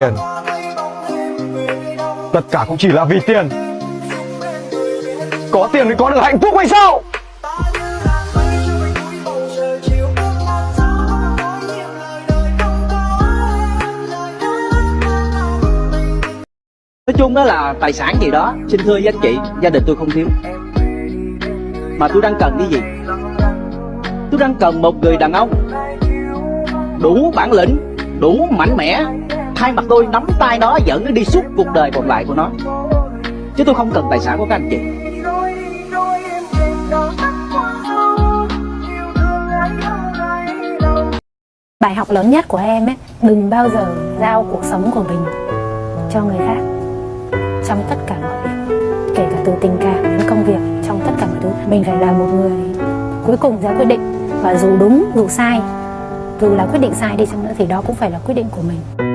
tiền. Tất cả cũng chỉ là vì tiền. Có tiền mới có được hạnh phúc hay sao? Nói chung đó là tài sản gì đó, Xin thưa với anh chị, Gia đình tôi không thiếu. Mà tôi đang cần cái gì? Tôi đang cần một người đàn ông Đủ bản lĩnh, Đủ mạnh mẽ Thay mặt tôi nắm tay nó dẫn nó đi suốt cuộc đời còn lại của nó. Chứ tôi không cần tài sản của các anh chị. Bài học lớn nhất của em ấy, đừng bao giờ giao cuộc sống của mình cho người khác. Trong tất cả mọi việc, kể cả từ tình cảm đến công việc, trong tất cả mọi thứ, mình phải là một người cuối cùng ra quyết định. Và dù đúng, dù sai, dù là quyết định sai đi chăng nữa thì đó cũng phải là quyết định của mình.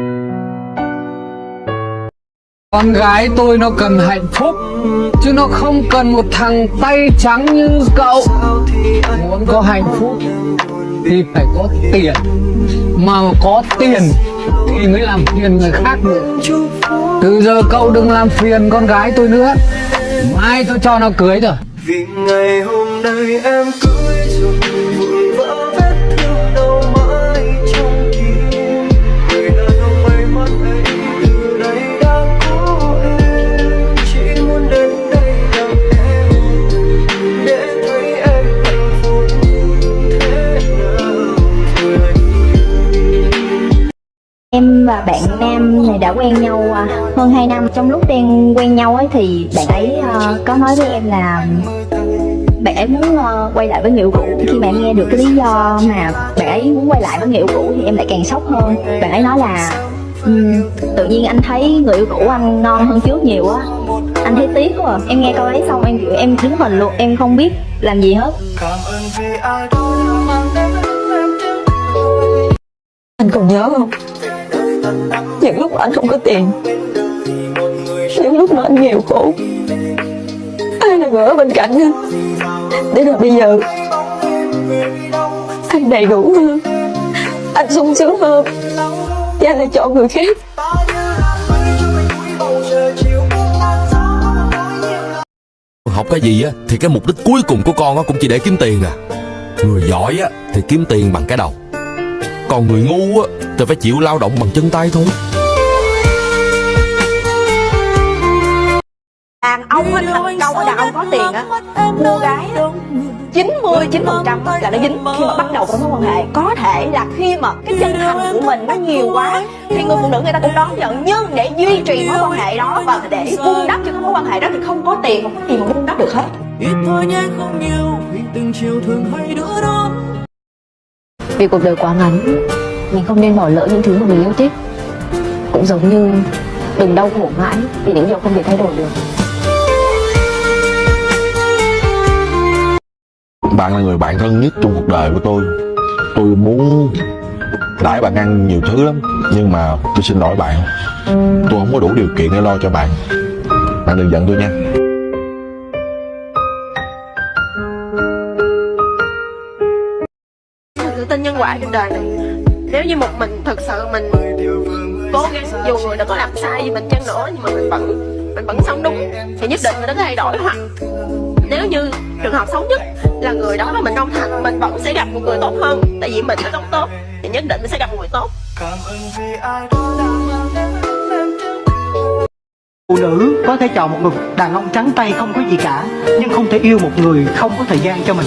Con gái tôi nó cần hạnh phúc, Chứ nó không cần một thằng tay trắng như cậu. Muốn có hạnh phúc Thì phải có tiền. Mà có tiền Thì mới làm phiền người khác được. Từ giờ cậu đừng làm phiền con gái tôi nữa. Mai tôi cho nó cưới rồi. Vì ngày hôm nay em cưới rồi Em và bạn nam này đã quen nhau à, hơn 2 năm. Trong lúc đang quen nhau ấy thì bạn ấy uh, có nói với em là bạn ấy muốn uh, quay lại với người yêu cũ Khi mà em nghe được cái lý do mà bạn ấy muốn quay lại với người yêu cũ thì em lại càng sốc hơn. Bạn ấy nói là um, tự nhiên anh thấy người yêu cũ anh ngon hơn trước nhiều á. Anh thấy tiếc quá à. Em nghe câu ấy xong em kiểu em đứng hình luôn Em không biết làm gì hết. Anh còn nhớ không? Những lúc anh không có tiền. Những lúc mà anh nghèo khổ. Ai là người ở bên cạnh anh? Để rồi bây giờ, Anh đầy đủ hơn. Anh sung sướng hơn. Và anh lại chọn người khác. Học cái gì á, thì cái mục đích cuối cùng của con á cũng chỉ để kiếm tiền à. Người giỏi á, thì kiếm tiền bằng cái đầu còn người ngu á thì phải chịu lao động bằng chân tay thôi. Đàn ông á thành công ở đàn ông có tiền á. Cô gái á 99 phần trăm là nó dính. Khi mà bắt đầu có mối quan hệ có thể là khi mà cái chân thành của mình nó nhiều quá thì người phụ nữ người ta cũng đón nhận. Nhưng để duy trì mối quan hệ đó và để vun đắp cho cái mối quan hệ đó thì không có tiền không có tiền mà vun đắp được hết. Ít thôi nhé không nhiều. Vì từng chiều thường hay đứa đó vì cuộc đời quá ngắn. Mình không nên bỏ lỡ những thứ mà mình yêu thích. Cũng giống như đừng đau khổ mãi vì những điều không thể thay đổi được. Bạn là người bạn thân nhất trong cuộc đời của tôi. Tôi muốn đãi bạn ăn nhiều thứ lắm, Nhưng mà tôi xin lỗi bạn. Tôi không có đủ điều kiện để lo cho bạn. Bạn đừng giận tôi nha. Quả trên đời này. Nếu như một mình thực sự mình cố gắng, dù người đã có làm sai gì mình chăng nữa, nhưng mà mình vẫn mình vẫn sống đúng, thì nhất định mình nó thay đổi hoặc nếu như trường hợp xấu nhất là người đó là mình không thành mình vẫn sẽ gặp một người tốt hơn, tại vì mình đã sống tốt, thì nhất định mình sẽ gặp một người tốt. Phụ nữ có thể chọn một người đàn ông trắng tay không có gì cả, Nhưng không thể yêu một người không có thời gian cho mình.